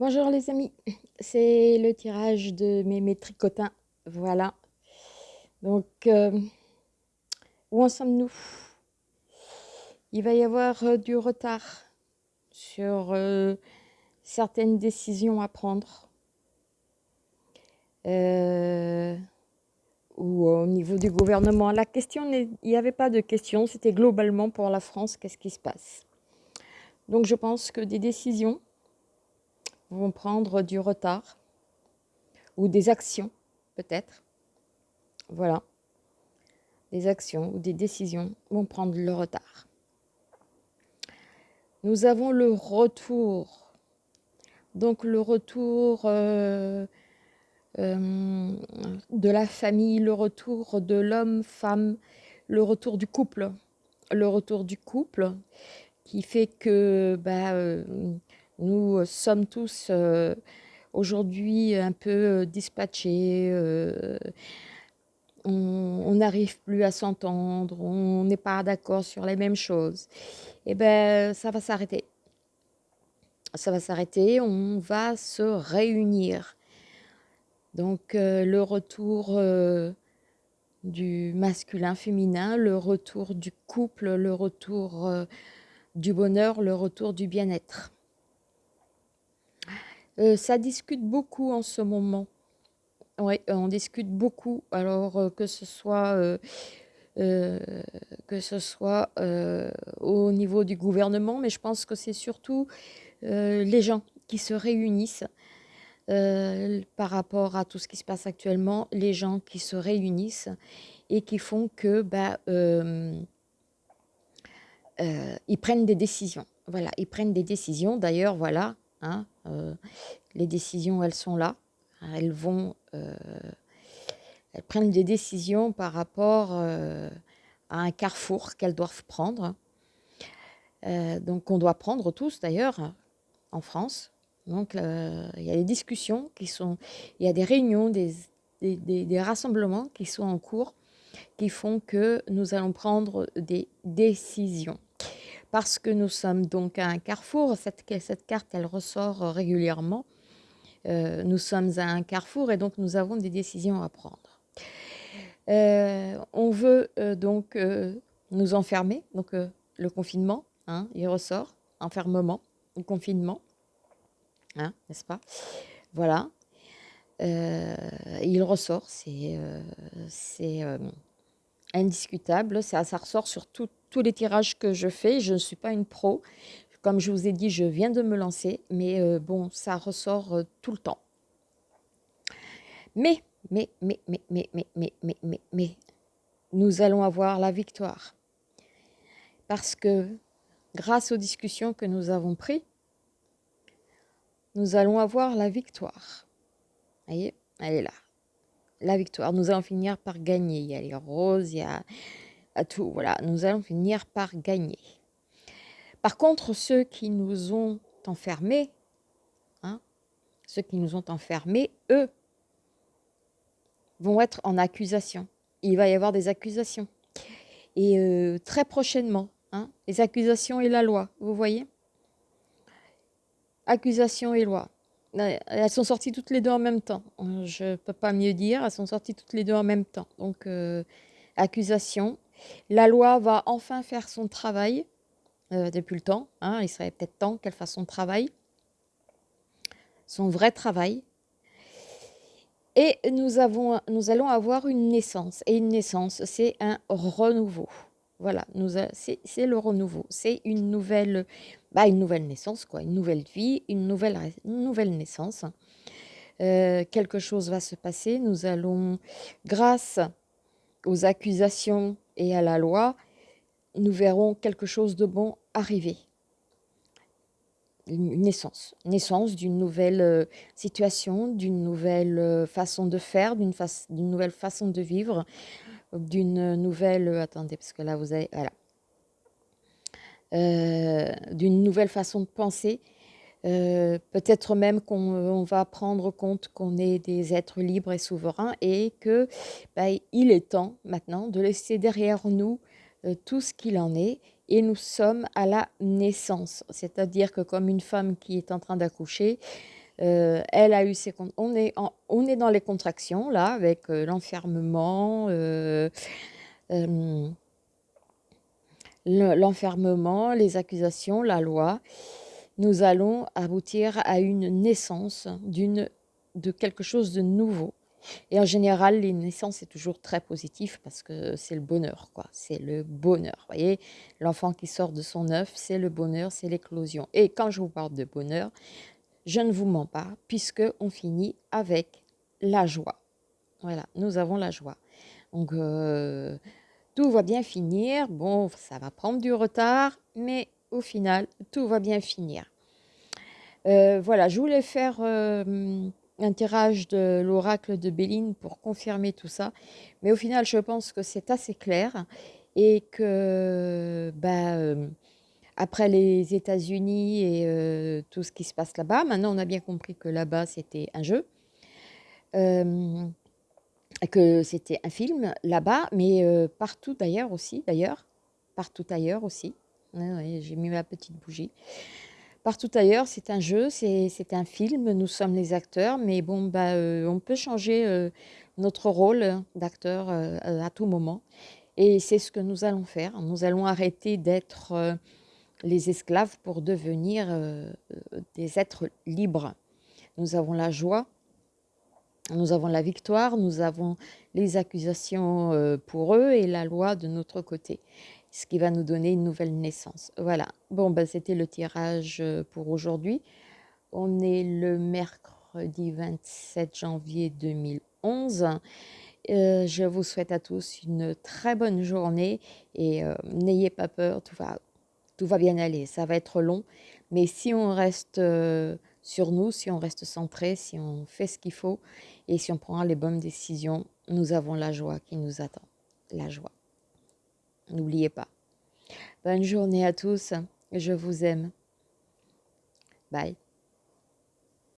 Bonjour les amis, c'est le tirage de mes, tricotins, voilà. Donc, euh, où en sommes-nous? Il va y avoir euh, du retard sur euh, certaines décisions à prendre. ou au niveau du gouvernement. La question, il n'y avait pas de question, c'était globalement pour la France, qu'est-ce qui se passe? Donc je pense que des décisions vont prendre du retard ou des actions peut-être. Voilà. Des actions ou des décisions vont prendre le retard. Nous avons le retour. Donc le retour euh, euh, de la famille, le retour de l'homme, femme, le retour du couple. Le retour du couple qui fait que bah, euh, nous euh, sommes tous euh, aujourd'hui un peu euh, dispatchés, on n'arrive plus à s'entendre, on n'est pas d'accord sur les mêmes choses. Eh ben ça va s'arrêter. Ça va s'arrêter, on va se réunir. Donc le retour du masculin-féminin, le retour du couple, le retour du bonheur, le retour du bien-être. Euh, ça discute beaucoup en ce moment. Oui, on discute beaucoup. Alors euh, que ce soit, euh, que ce soit au niveau du gouvernement, mais je pense que c'est surtout les gens qui se réunissent par rapport à tout ce qui se passe actuellement, les gens qui se réunissent et qui font que bah, ils prennent des décisions. Voilà, ils prennent des décisions. D'ailleurs, voilà, Hein, euh, les décisions, elles sont là. Elles vont, euh, elles prennent des décisions par rapport euh, à un carrefour qu'elles doivent prendre. donc, on doit prendre tous d'ailleurs en France. Donc, il y a des discussions qui sont, il y a des réunions, des, des rassemblements qui sont en cours qui font que nous allons prendre des décisions parce que nous sommes donc à un carrefour. Cette, carte, elle ressort régulièrement. Euh, nous sommes à un carrefour et donc nous avons des décisions à prendre. Euh, on veut euh, donc nous enfermer, donc le confinement, hein, il ressort, enfermement, confinement, hein, n'est-ce pas? Voilà, il ressort, c'est indiscutable, ça, ressort sur tous les tirages que je fais. Je ne suis pas une pro. Comme je vous ai dit, je viens de me lancer, mais euh, bon, ça ressort euh, tout le temps. Mais, mais, mais, mais, mais, mais, mais, mais, mais, mais, nous allons avoir la victoire. Parce que grâce aux discussions que nous avons prises, nous allons avoir la victoire. Vous voyez, elle est là. La victoire. Nous allons finir par gagner. Il y a les roses, il y a tout. Voilà, nous allons finir par gagner. Par contre, ceux qui nous ont enfermés, hein, ceux qui nous ont enfermés, eux, vont être en accusation. Il va y avoir des accusations. Et euh, très prochainement, hein, les accusations et la loi, vous voyez? Accusations et loi. Euh, elles sont sorties toutes les deux en même temps. Je ne peux pas mieux dire, elles sont sorties toutes les deux en même temps. Donc, euh, accusation la loi va enfin faire son travail euh, depuis le temps. Hein, il serait peut-être temps qu'elle fasse son travail, son vrai travail. Et nous, avons, nous allons avoir une naissance. Et une naissance, c'est un renouveau. Voilà, c'est le renouveau. C'est une nouvelle, bah, une nouvelle naissance, quoi, une nouvelle vie, une nouvelle, naissance. Euh, quelque chose va se passer. Nous allons, grâce aux accusations et à la loi, nous verrons quelque chose de bon arriver. Une naissance, naissance d'une nouvelle euh, situation, d'une nouvelle euh, façon de faire, d'une nouvelle façon de vivre, d'une nouvelle, attendez, parce que là vous avez, voilà, d'une nouvelle façon de penser, peut-être même qu'on va prendre compte qu'on est des êtres libres et souverains et que bah, il est temps maintenant de laisser derrière nous tout ce qu'il en est et nous sommes à la naissance. C'est-à-dire que comme une femme qui est en train d'accoucher, Euh, elle a eu ses... On est, on est dans les contractions, là, avec euh, l'enfermement, l'enfermement, les accusations, la loi. Nous allons aboutir à une naissance de quelque chose de nouveau. Et en général, les naissances, c'est toujours très positif parce que c'est le bonheur, quoi. C'est le bonheur. Vous voyez, l'enfant qui sort de son œuf, c'est le bonheur, c'est l'éclosion. Et quand je vous parle de bonheur, je ne vous mens pas, puisque on finit avec la joie. Voilà, nous avons la joie. Donc, euh, tout va bien finir. Bon, ça va prendre du retard, mais au final, tout va bien finir. Euh, voilà, je voulais faire... Euh, un tirage de l'oracle de Béline pour confirmer tout ça. Mais au final, je pense que c'est assez clair et que bah, euh, après les États-Unis et tout ce qui se passe là-bas, maintenant on a bien compris que là-bas c'était un jeu, que c'était un film là-bas, mais partout d'ailleurs aussi, d'ailleurs, partout ailleurs aussi. J'ai mis ma petite bougie. Partout ailleurs, c'est un jeu, c'est un film, nous sommes les acteurs, mais bon, bah, euh, on peut changer euh, notre rôle d'acteur euh, à tout moment. Et c'est ce que nous allons faire. Nous allons arrêter d'être les esclaves pour devenir des êtres libres. Nous avons la joie, nous avons la victoire, nous avons les accusations pour eux et la loi de notre côté ce qui va nous donner une nouvelle naissance. Voilà, bon, ben, c'était le tirage euh, pour aujourd'hui. On est le mercredi 27 janvier 2011. Euh, je vous souhaite à tous une très bonne journée et euh, n'ayez pas peur, tout va bien aller. Ça va être long, mais si on reste sur nous, si on reste centré, si on fait ce qu'il faut et si on prend les bonnes décisions, nous avons la joie qui nous attend. La joie. N'oubliez pas. Bonne journée à tous. Je vous aime. Bye.